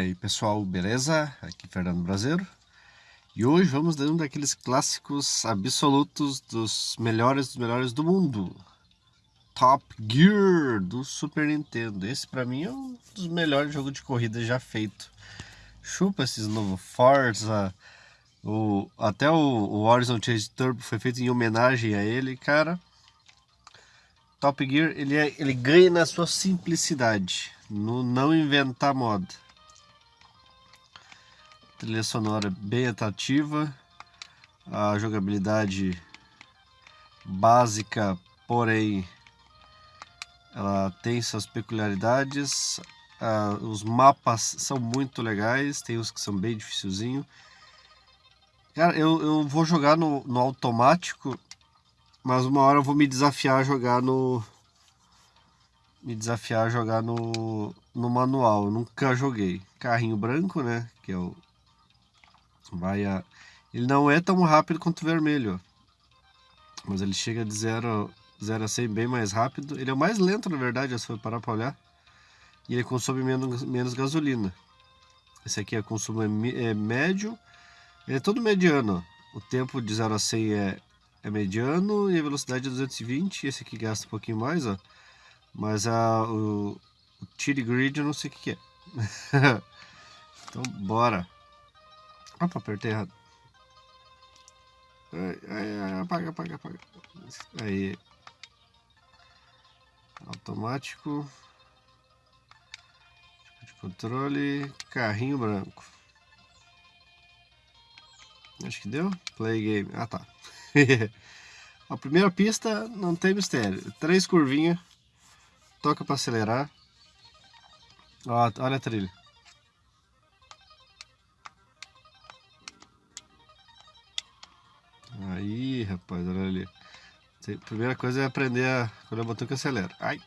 aí pessoal, beleza? Aqui Fernando Brasileiro. E hoje vamos dar um daqueles clássicos absolutos dos melhores dos melhores do mundo. Top Gear do Super Nintendo. Esse pra mim é um dos melhores jogos de corrida já feito. Chupa esses novos Forza o, Até o, o Horizon Chase Turbo foi feito em homenagem a ele, cara. Top Gear ele, é, ele ganha na sua simplicidade no não inventar moda trilha sonora bem atrativa, a jogabilidade básica, porém ela tem suas peculiaridades, uh, os mapas são muito legais, tem uns que são bem dificilzinho. Cara, eu, eu vou jogar no, no automático, mas uma hora eu vou me desafiar a jogar no... Me desafiar a jogar no, no manual, eu nunca joguei. Carrinho branco, né, que é o vai a... Ele não é tão rápido quanto o vermelho, mas ele chega de 0 a 100 bem mais rápido. Ele é o mais lento, na verdade, se for parar para olhar. E ele consome menos, menos gasolina. Esse aqui é consumo é, é médio, ele é todo mediano. O tempo de 0 a 100 é, é mediano e a velocidade é 220. Esse aqui gasta um pouquinho mais, ó. Mas a, o, o Grid eu não sei o que, que é. então, bora. Opa, apertei errado. Ai, ai, ai, apaga, apaga, apaga. Aí. Automático. De controle. Carrinho branco. Acho que deu. Play game. Ah, tá. a primeira pista não tem mistério. Três curvinhas. Toca para acelerar. Ó, olha a trilha. Primeira coisa é aprender a escolher o botão que acelera. Ai.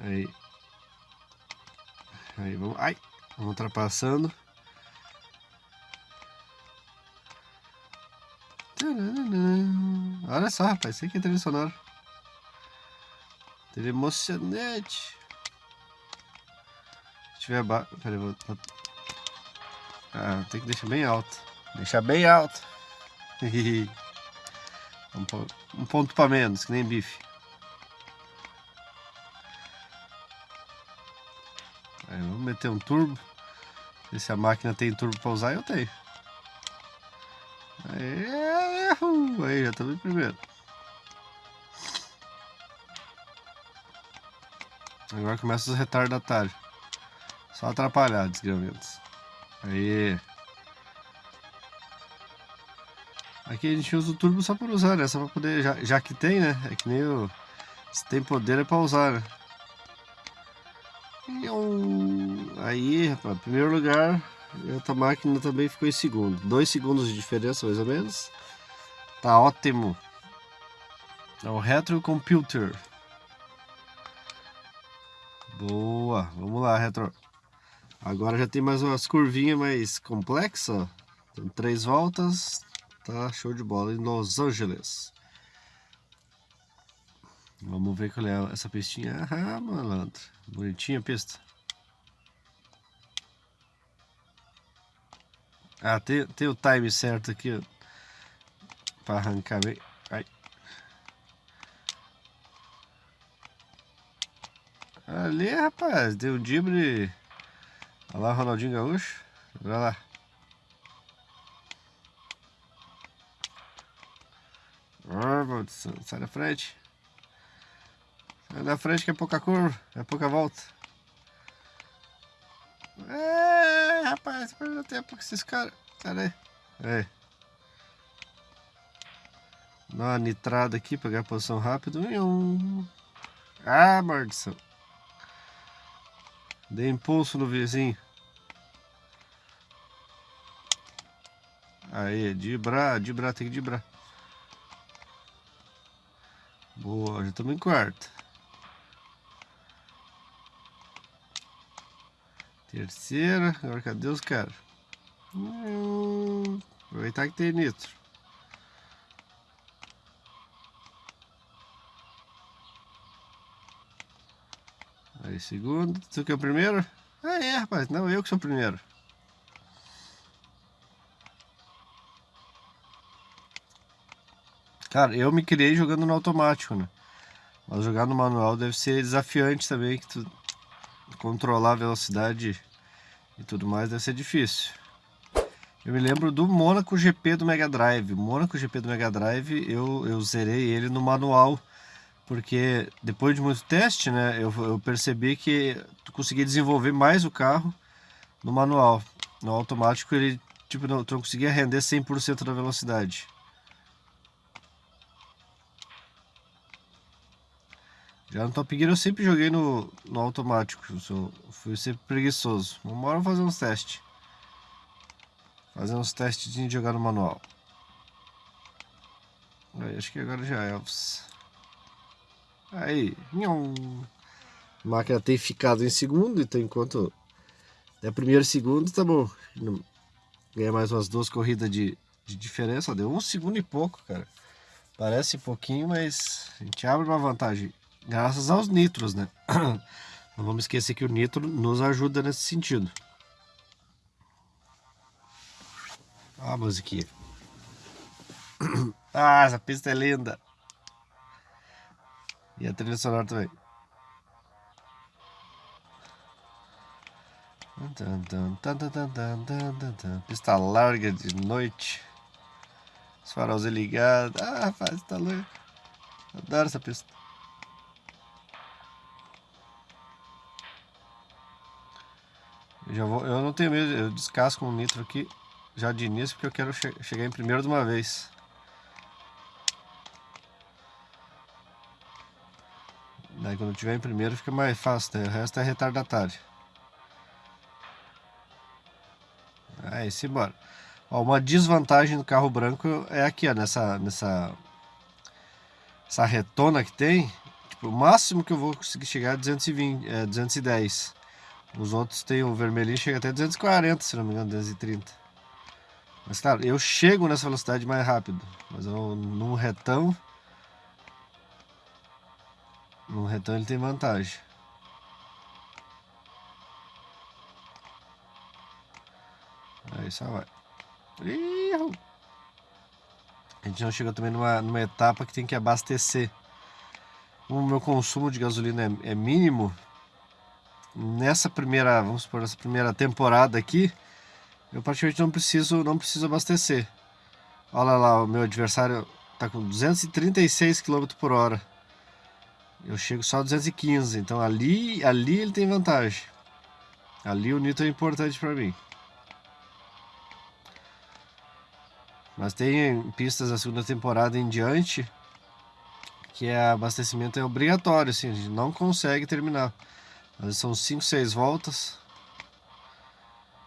Aí. Aí, vamos. Ai. Vamos ultrapassando. Olha só, rapaz. Isso aqui é trilha sonora. Trilha emocionante. Se tiver ba... Vou... Ah, tem que deixar bem alto. Deixar bem alto. um ponto para menos, que nem bife. Aí, vamos meter um turbo. Se a máquina tem turbo para usar, eu tenho. Aí, aí já estamos em primeiro. Agora começa os retardatários. Só atrapalhar, desgramentos. Aí. Aqui a gente usa o turbo só por usar, né? Só poder, já, já que tem, né? É que nem o... Se tem poder é pra usar, né? Aí, rapaz, primeiro lugar, outra máquina também ficou em segundo. Dois segundos de diferença, mais ou menos. Tá ótimo. É o Retro Computer. Boa, vamos lá, Retro. Agora já tem mais umas curvinhas mais complexas. Tem três voltas, Tá show de bola em Los Angeles. Vamos ver qual é essa pistinha. Ah, malandro. Bonitinha a pista. Ah, tem, tem o time certo aqui. Pra arrancar bem. Ai. Ali, rapaz, deu um dibre. Olha lá, Ronaldinho Gaúcho. Olha lá. Sai da frente. Sai da frente que é pouca curva, é pouca volta. É, rapaz, perdeu tempo com esses caras. Aí. É. Dá uma nitrada aqui, pegar a posição rápido. Ah, maldição. Dei impulso no vizinho. Aí, dibrar, dibrar, tem que dibrar. Boa, já estamos em quarto. Terceira, agora cadê os caras? Hum, aproveitar que tem nitro. Aí, segundo. Tu que é o primeiro? Ah, é, rapaz. Não, eu que sou o primeiro. Cara, eu me criei jogando no automático, né? Mas jogar no manual deve ser desafiante também, que tu controlar a velocidade e tudo mais deve ser difícil. Eu me lembro do Monaco GP do Mega Drive. O Monaco GP do Mega Drive eu, eu zerei ele no manual, porque depois de muito teste, né, eu, eu percebi que tu conseguia desenvolver mais o carro no manual. No automático ele tipo, não, tu não conseguia render 100% da velocidade. Já no Top Gear eu sempre joguei no, no automático, eu sou, fui sempre preguiçoso. Uma hora fazer uns testes. Fazer uns testes de jogar no manual. Aí, acho que agora já é Elvis. Aí, nhom. A máquina tem ficado em segundo, então enquanto é primeiro segundo, tá bom. Ganha mais umas duas corridas de, de diferença. Deu um segundo e pouco, cara. Parece pouquinho, mas a gente abre uma vantagem graças aos nitros, né? Não vamos esquecer que o nitro nos ajuda nesse sentido. Olha a musiquinha. Ah, essa pista é linda. E a trilha sonora também. Pista larga de noite. Os faróis ligados. Ah, rapaz, tá louco. Adoro essa pista. Já vou, eu não tenho medo, eu descasco um nitro aqui já de início porque eu quero che chegar em primeiro de uma vez. Daí quando tiver em primeiro fica mais fácil, o resto é retardatário. Aí, simbora. Ó, uma desvantagem do carro branco é aqui, ó, nessa, nessa essa retona que tem. Tipo, o máximo que eu vou conseguir chegar é 220, é 210. Os outros tem o vermelhinho, chega até 240, se não me engano, 230. Mas claro, eu chego nessa velocidade mais rápido. Mas eu, num retão... Num retão ele tem vantagem. Aí só vai. A gente não chegou também numa, numa etapa que tem que abastecer. Como o meu consumo de gasolina é, é mínimo, nessa primeira, vamos supor, nessa primeira temporada aqui, eu praticamente não preciso, não preciso abastecer. Olha lá, o meu adversário está com 236 km por hora. Eu chego só a 215, então ali, ali ele tem vantagem. Ali o nitro é importante para mim. Mas tem pistas da segunda temporada em diante que é abastecimento é obrigatório, assim, a gente não consegue terminar. São 5, 6 voltas.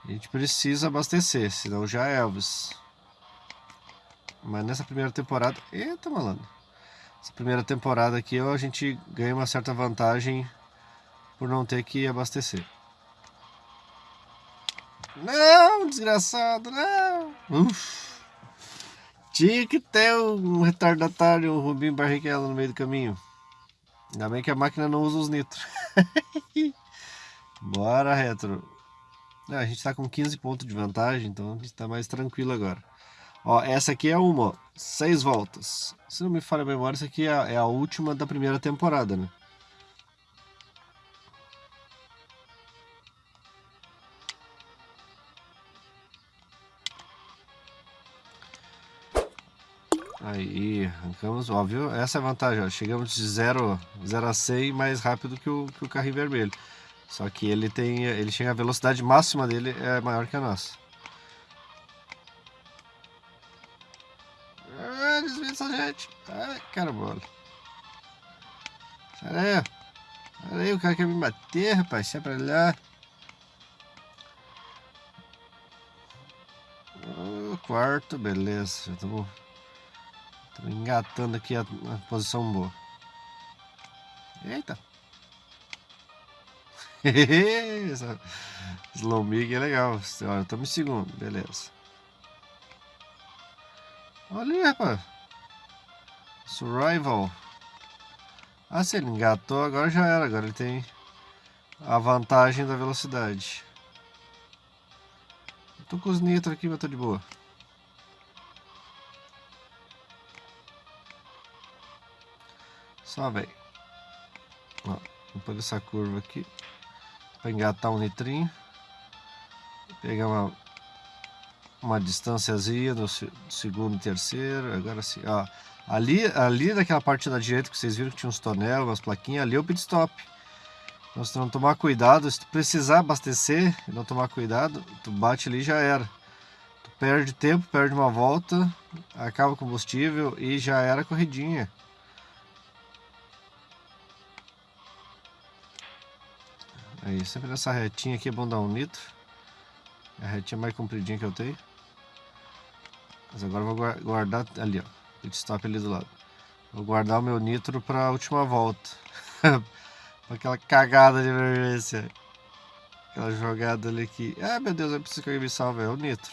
A gente precisa abastecer, senão já é Elvis. Mas nessa primeira temporada... Eita, malandro. Essa primeira temporada aqui a gente ganha uma certa vantagem por não ter que abastecer. Não, desgraçado, não. Uf. Tinha que ter um retardatário, um Rubinho Barrichello no meio do caminho. Ainda bem que a máquina não usa os nitros. Bora, Retro. a gente tá com 15 pontos de vantagem, então a gente tá mais tranquilo agora. Ó, essa aqui é uma, ó, seis voltas. Se não me falha a memória, essa aqui é a, é a última da primeira temporada, né? Aí, arrancamos, óbvio, essa é a vantagem, ó, chegamos de 0, 0 a 100 mais rápido que o, que o carrinho vermelho. Só que ele tem, ele chega a velocidade máxima dele é maior que a nossa. Ah, desvia essa gente. Ai, caramba. Sai daí. Sai daí, o cara quer me bater, rapaz. Sai pra lá. Quarto, beleza. Já engatando aqui a, a posição boa. Eita. Essa slow mig é legal. Olha, estamos em segundo, beleza. Olha aí, rapaz. Survival. Ah, se ele engatou, agora já era. Agora ele tem a vantagem da velocidade. Eu tô com os nitro aqui, mas tô de boa. Só vem. Ó, vou essa curva aqui. Para engatar um nitrinho. Pegar uma, uma distânciazinha no segundo e terceiro. Agora sim, ó. Ali, ali naquela parte da direita que vocês viram que tinha uns tonel, umas plaquinhas, ali é o pit stop. Então se tu não tomar cuidado, se tu precisar abastecer e não tomar cuidado, tu bate ali já era. Tu perde tempo, perde uma volta, acaba o combustível e já era a corridinha. Aí, sempre nessa retinha aqui é bom dar um nitro. É a retinha mais compridinha que eu tenho. Mas agora eu vou guardar ali, ó. Pit stop ali do lado. Vou guardar o meu nitro para a última volta. Aquela cagada de emergência. Aquela jogada ali que... Ah, meu Deus, eu preciso que alguém me salve. É o nitro.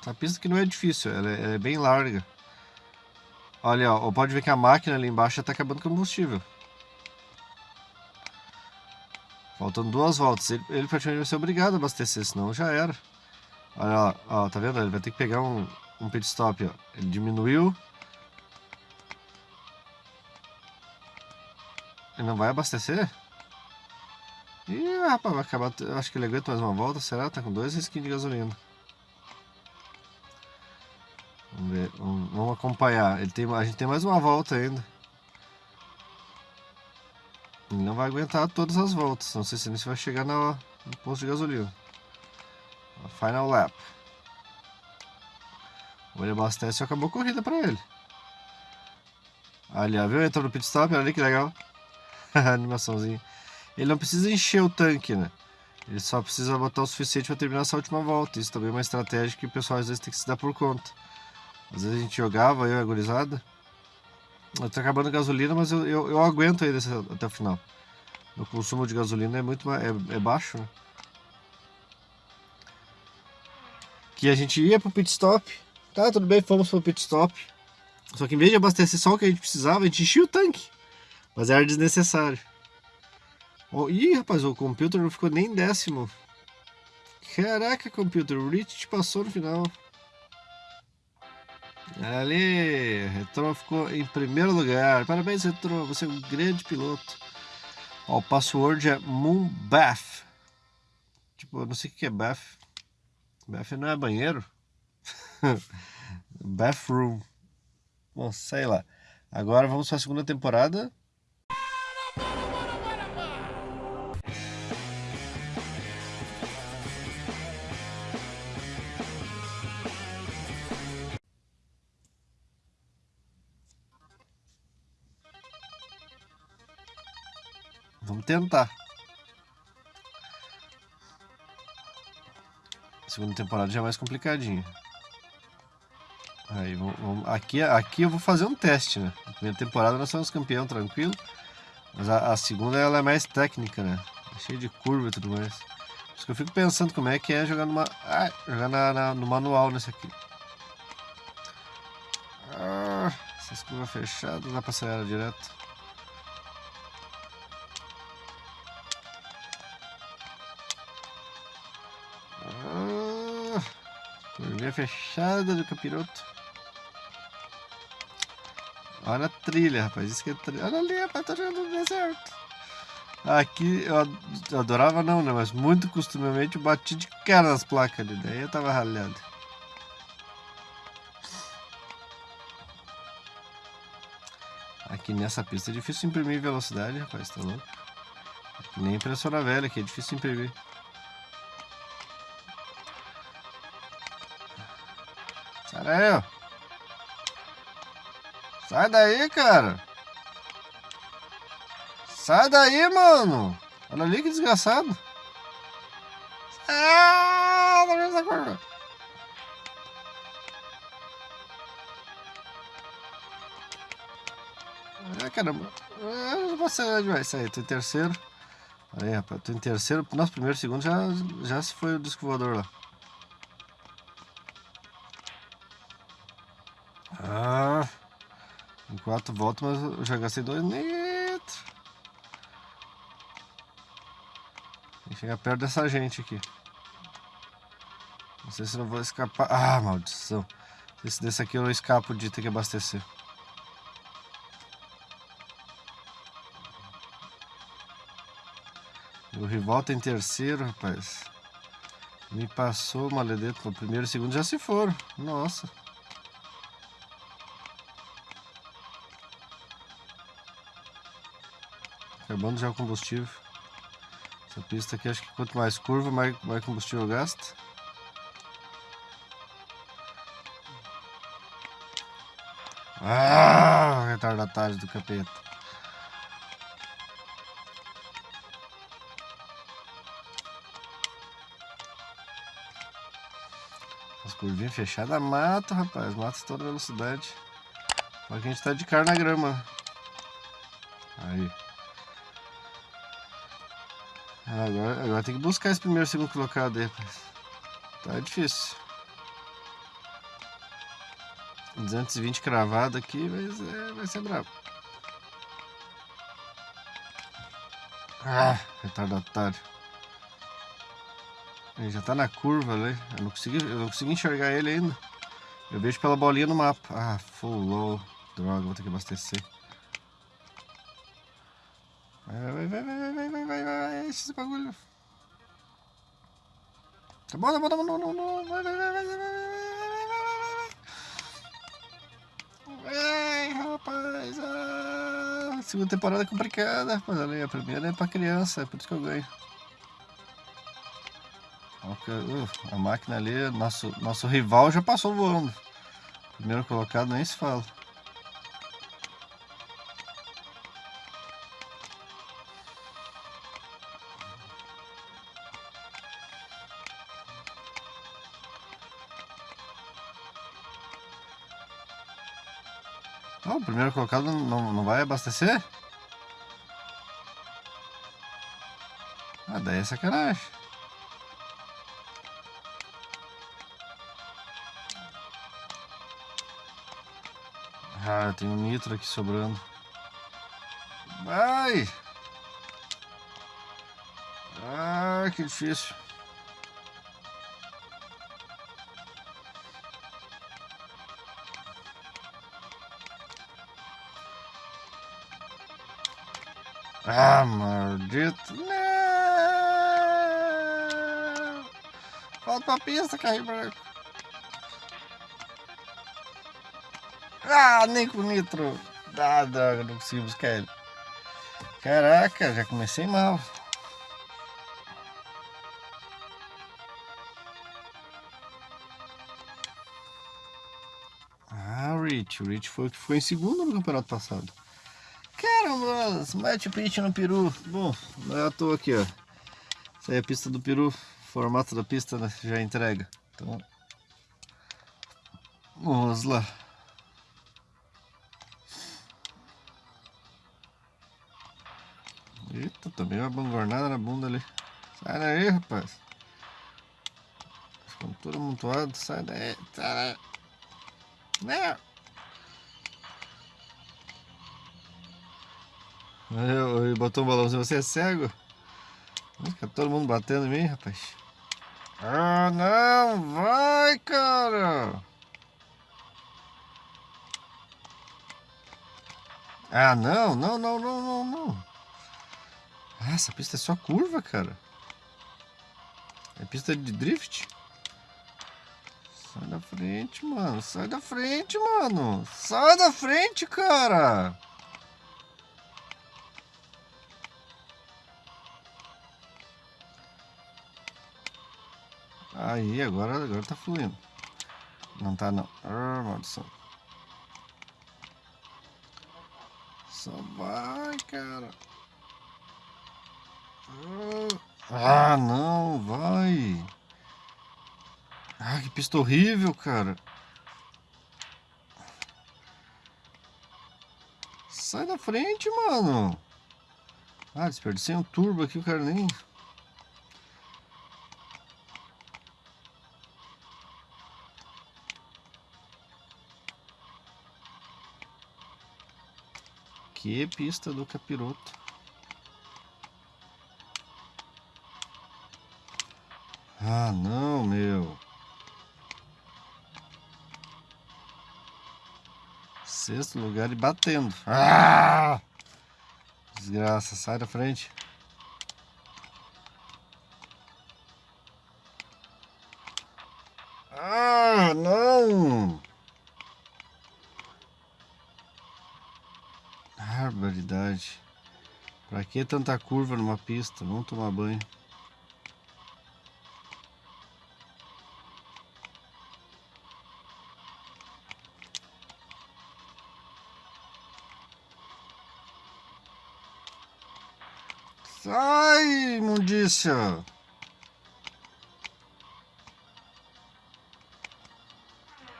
Essa pista que não é difícil, ela é, ela é bem larga. Olha, ó, pode ver que a máquina ali embaixo já está acabando combustível. Faltando duas voltas. Ele, ele praticamente vai ser obrigado a abastecer, senão já era. Olha ó, ó, tá vendo? Ele vai ter que pegar um, um pit stop, ó. Ele diminuiu. Ele não vai abastecer? Ih, rapaz, vai acabar. Acho que ele aguenta mais uma volta. Será? Tá com dois risquinhos de gasolina. Vamos ver, vamos, vamos acompanhar. Ele tem, a gente tem mais uma volta ainda. Ele não vai aguentar todas as voltas. Não sei se ele vai chegar no, no posto de gasolina. Final lap. Ele abastece e acabou a corrida pra ele. Ali, ó, viu? Entrou no pit stop, olha ali que legal. Animaçãozinha. Ele não precisa encher o tanque, né? Ele só precisa botar o suficiente para terminar essa última volta. Isso também é uma estratégia que o pessoal às vezes tem que se dar por conta. Às vezes a gente jogava, eu e a gurizada. Eu tô acabando a gasolina, mas eu, eu, eu aguento ainda até o final. O consumo de gasolina é muito é, é baixo, né? Que a gente ia pro pit stop. Tá, tudo bem, fomos pro pit stop. Só que em vez de abastecer só o que a gente precisava, a gente enchia o tanque. Mas era desnecessário. Oh, ih, rapaz, o computer não ficou nem décimo. Caraca, computer, o Rich te passou no final. Ali, Retro ficou em primeiro lugar. Parabéns, Retro, você é um grande piloto. Ó, o password é Moonbath. Tipo, eu não sei o que é bath. Bath não é banheiro? Bathroom. Bom, sei lá. Agora vamos para a segunda temporada. Tentar. Segunda temporada já é mais complicadinha. Aí, vamos, vamos, aqui, aqui eu vou fazer um teste, né? A primeira temporada nós somos campeão tranquilo. Mas a, a, segunda ela é mais técnica, né? Cheia de curva e tudo mais. Por isso que eu fico pensando como é que é jogar numa. Ah, jogar na, na, no manual nesse aqui. Ah, essas curvas fechadas, dá pra acelerar direto. Curvinha fechada do capiroto. Olha a trilha, rapaz. Isso que é trilha. Olha ali, rapaz. Tô jogando no deserto. Aqui eu adorava não, né? Mas muito costumeiramente eu bati de cara nas placas ali. Daí eu tava ralhado. Aqui nessa pista é difícil imprimir velocidade, rapaz. Tá louco? Nem impressora velha, que é difícil imprimir. Sai Sai daí, cara. Sai daí, mano. Olha ali que desgraçado. Ah, vendo essa curva? Ah, caramba. Ah, você vai sair. Tô em terceiro. Aí, rapaz. Tô em terceiro. Nosso primeiro segundo já, já se foi o disco voador lá. Quatro voltas, mas eu já gastei dois litros. Tem que chegar perto dessa gente aqui. Não sei se não vou escapar. Ah, maldição. Não sei se desse aqui eu escapo de ter que abastecer. O rival tem terceiro, rapaz. Me passou o maledeto no primeiro e segundo já se foram. Nossa. Acabando já o combustível. Essa pista aqui acho que quanto mais curva, mais, mais combustível gasta. Ah, retardatário do capeta. As curvinhas fechadas mata, rapaz. Mata toda velocidade. Só que a gente tá de cara na grama. Aí. Agora, agora tem que buscar esse primeiro segundo colocado aí, rapaz. Tá difícil. 220 cravado aqui, mas é, vai ser brabo. Ah, retardatário. Ele já tá na curva ali. Eu não consegui, eu não consegui enxergar ele ainda. Eu vejo pela bolinha no mapa. Ah, full low. Droga, vou ter que abastecer. Vai, vai, vai, vai, vai, vai, vai, vai, esse bagulho. Tá bom, tá bom, tá bom, não, não, não, vai, vai, vai, vai, vai, vai, vai, Ai, rapaz, ah, segunda temporada é complicada, mas ali a primeira é pra criança, é por isso que eu ganho. Uh, a máquina ali, nosso, nosso rival já passou voando. Primeiro colocado nem se fala. Primeiro colocado não, não vai abastecer? Ah, daí é sacanagem. Ah, tem um nitro aqui sobrando. Vai! Ah, que difícil. Ah, maldito. Não! Volta pra pista, carrinho branco. Ah, nem com nitro. Ah, droga, não consigo buscar ele. Caraca, já comecei mal. Ah, o Rich. O Rich foi o que ficou em segundo no campeonato passado. Caramba, mete pitch no peru. Bom, não é à toa aqui, ó. Essa aí é a pista do peru. formato da pista né, já entrega. Então, vamos lá. Eita, também uma bangornada na bunda ali. Sai daí, rapaz. Ficam tudo amontoado. Sai daí. Sai daí. Não. Eu botou um balãozinho, você é cego? Fica todo mundo batendo em mim, rapaz. Ah, não, vai, cara! Ah, não, não, não, não, não, não. Ah, essa pista é só curva, cara. É pista de drift. Sai da frente, mano. Sai da frente, mano. Sai da frente, cara. Aí, agora, agora tá fluindo. Não tá, não. Ah, maldição. Só vai, cara. Ah, não, vai. Ah, que pista horrível, cara. Sai da frente, mano. Ah, desperdicei um turbo aqui, o cara nem... Que pista do capiroto. Ah, não, meu. Sexto lugar e batendo. Ah! Desgraça, sai da frente. Que tanta curva numa pista? Vamos tomar banho. Sai, imundícia!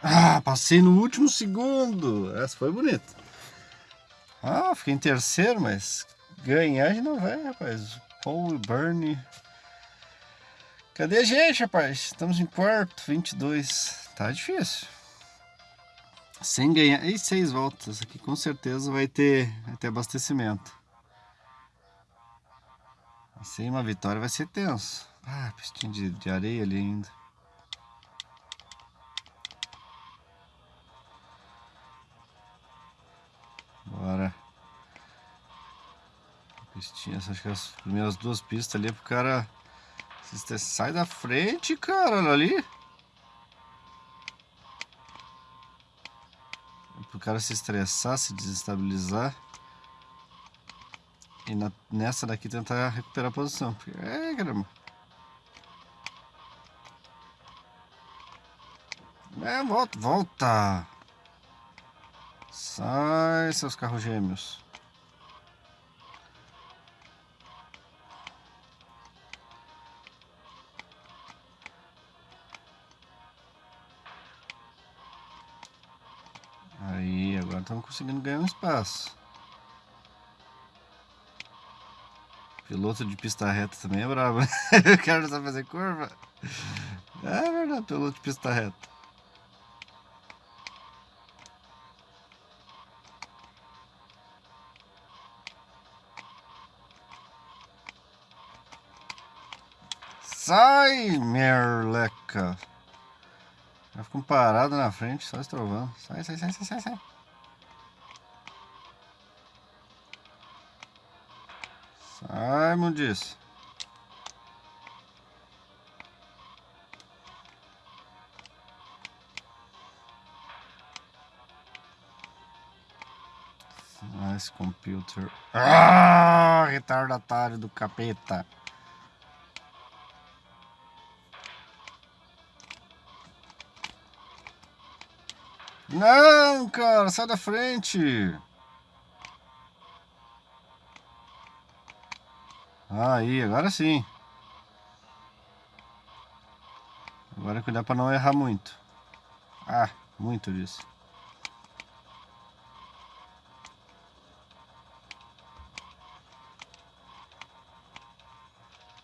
Ah, passei no último segundo. Essa foi bonita. Ah, fiquei em terceiro, mas ganhar já não vai, rapaz. Paul Bernie. Cadê a gente, rapaz? Estamos em quarto, 22. Tá difícil. Sem ganhar. E seis voltas. Aqui com certeza vai ter, vai ter abastecimento. Sem uma vitória vai ser tenso. Ah, pistinha de, de areia ali ainda. Pistinhas, acho que as primeiras duas pistas ali é pro cara. Sai da frente, cara, olha ali. É pro cara se estressar, se desestabilizar. E na, nessa daqui tentar recuperar a posição. É, caramba. É, volta, volta. Sai, seus carros gêmeos. Estamos conseguindo ganhar um espaço. Piloto de pista reta também é brabo. o cara não sabe fazer curva. É verdade, piloto de pista reta. Sai, merleca. Já ficam parados na frente, só estrovando. Sai, sai, sai, sai, sai, sai. Sai, mundice. Nice computer. Ah, retardatário do capeta. Não, cara, sai da frente. Aí, agora sim. Agora cuidar para não errar muito. Ah, muito disso.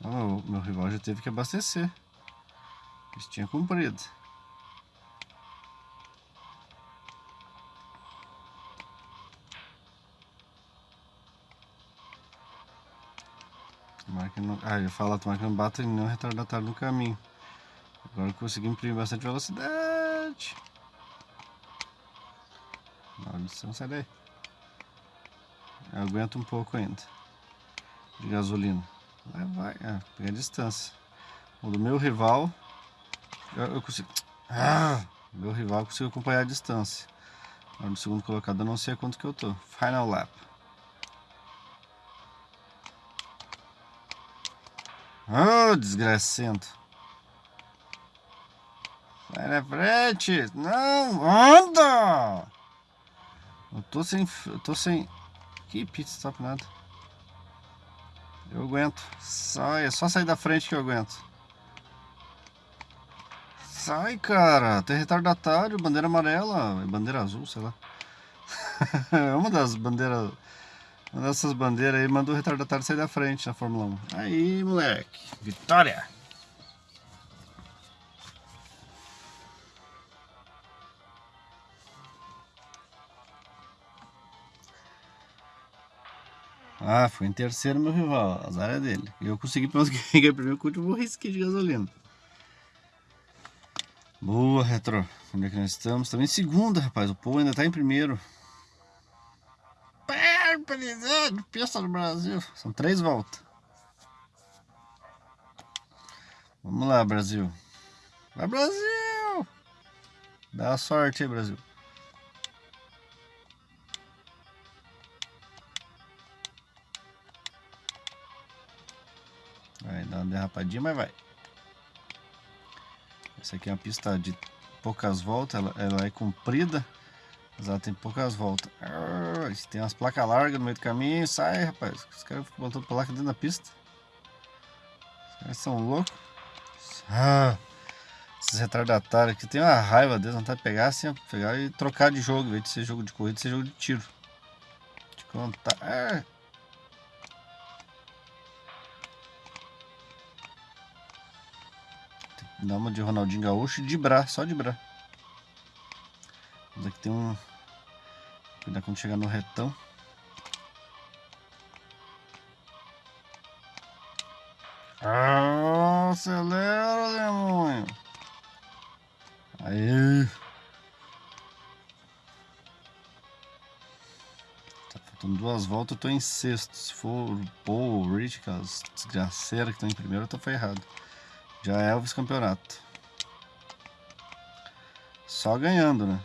Oh, meu rival já teve que abastecer. Pistinha comprida. Tomara Ah, eu falo, tomara que não bata nenhum retardatário no caminho. Agora consegui imprimir bastante velocidade. Maldição, sai daí. Eu aguento um pouco ainda. De gasolina. Vai, vai. Ah, pegar a distância. O do meu rival... Eu, eu consigo... Ah, meu rival consigo acompanhar a distância. Agora no segundo colocado eu não sei quanto que eu tô. Final lap. Oh, desgracento. Sai na frente. Não, anda! Eu tô sem... Eu tô sem... Que pit stop nada. Eu aguento. Sai, é só sair da frente que eu aguento. Sai, cara. Tem retardatário, bandeira amarela. Bandeira azul, sei lá. é uma das bandeiras uma dessas bandeiras aí mandou o retardatário sair da frente na Fórmula 1. Aí, moleque. Vitória! Ah, foi em terceiro meu rival, azar é dele. Eu consegui pelo menos primeiro com o último risco de gasolina. Boa, Retro. Onde é que nós estamos? Em segunda, rapaz. O povo ainda está em primeiro. Presidente, pista do Brasil. São três voltas. Vamos lá, Brasil. Vai, Brasil! Dá sorte aí, Brasil. Vai dar uma derrapadinha, mas vai. Essa aqui é uma pista de poucas voltas, ela, ela é comprida, mas ela tem poucas voltas. Ah, tem umas placas largas no meio do caminho, sai rapaz, os caras ficam botando placa dentro da pista. Os caras são loucos. Ah, esses retardatários aqui tem uma raiva deles, vontade de pegar assim, pegar e trocar de jogo, em vez de ser jogo de corrida, ser jogo de tiro. De contar. Ah. Dá uma de Ronaldinho Gaúcho de Bra, só de Bra. Aqui tem um... Cuidado quando chegar no retão. Ah, acelera, demônio. Aí. Tá faltando duas voltas, eu tô em sexto. Se for Paul, o Rich, aquelas desgraceiras que estão em primeiro, eu tô ferrado. Já é o vice-campeonato. Só ganhando, né?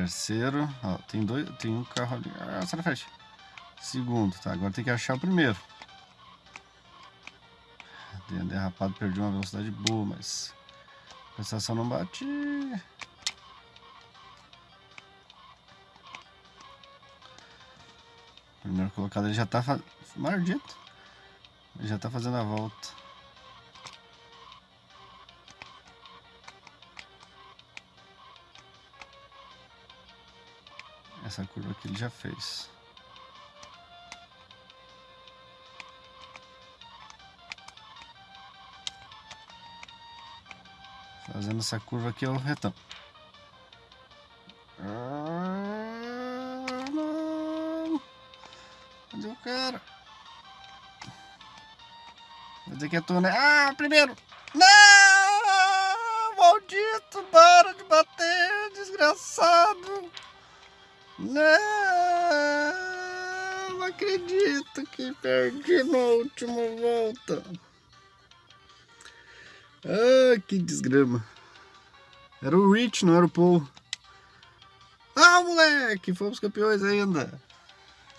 Terceiro, ó, tem dois, tem um carro ali. Ah, sai da frente. Segundo, tá? Agora tem que achar o primeiro. Derrapado, perdi uma velocidade boa, mas Compensação não bate. Primeiro colocado ele já tá fazendo. Maldito. Ele já tá fazendo a volta. Essa curva aqui ele já fez. Fazendo essa curva aqui é o retão. Ah, não. Cadê o cara? Cadê que é tu, né? Ah, primeiro! Não! Maldito! Para de bater, desgraçado! Não! Acredito que perdi na última volta. Ah, que desgrama. Era o Rich, não era o Paul. Ah, moleque! Fomos campeões ainda.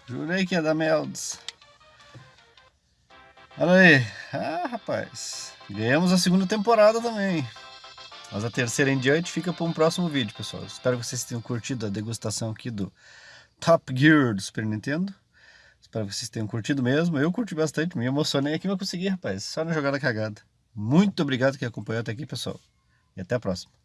Jurei que ia dar Melds. Olha aí. Ah, rapaz. Ganhamos a segunda temporada também. Mas a terceira em diante fica para um próximo vídeo, pessoal. Espero que vocês tenham curtido a degustação aqui do Top Gear do Super Nintendo. Espero que vocês tenham curtido mesmo. Eu curti bastante, me emocionei aqui, mas consegui, rapaz. Só na jogada cagada. Muito obrigado que acompanhou até aqui, pessoal. E até a próxima.